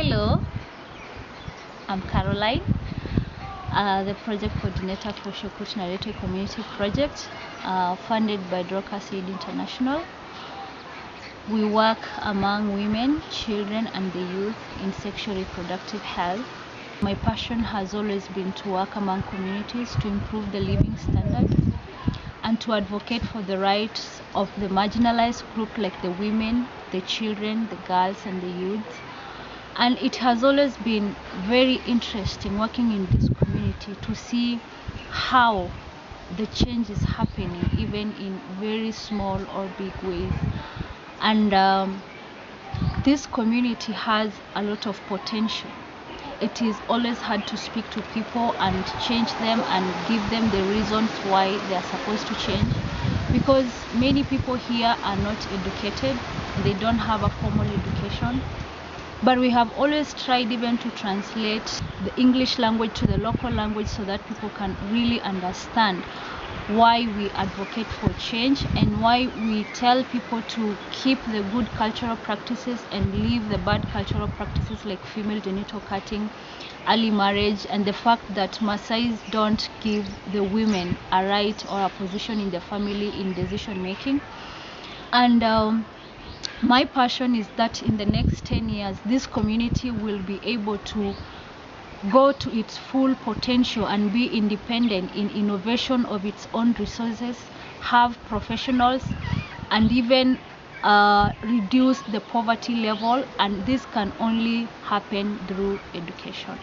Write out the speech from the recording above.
Hello, I'm Caroline, uh, the project coordinator for Shukut Narete Community Project, uh, funded by Dorcas Aid International. We work among women, children, and the youth in sexual reproductive health. My passion has always been to work among communities to improve the living standards and to advocate for the rights of the marginalized group like the women, the children, the girls, and the youth. And it has always been very interesting working in this community to see how the change is happening, even in very small or big ways. And um, this community has a lot of potential. It is always hard to speak to people and change them and give them the reasons why they are supposed to change because many people here are not educated, they don't have a formal education. But we have always tried even to translate the English language to the local language so that people can really understand why we advocate for change and why we tell people to keep the good cultural practices and leave the bad cultural practices like female genital cutting, early marriage, and the fact that Maasais don't give the women a right or a position in the family in decision making. And um, my passion is that in the next 10 years, this community will be able to go to its full potential and be independent in innovation of its own resources, have professionals, and even uh, reduce the poverty level. And this can only happen through education.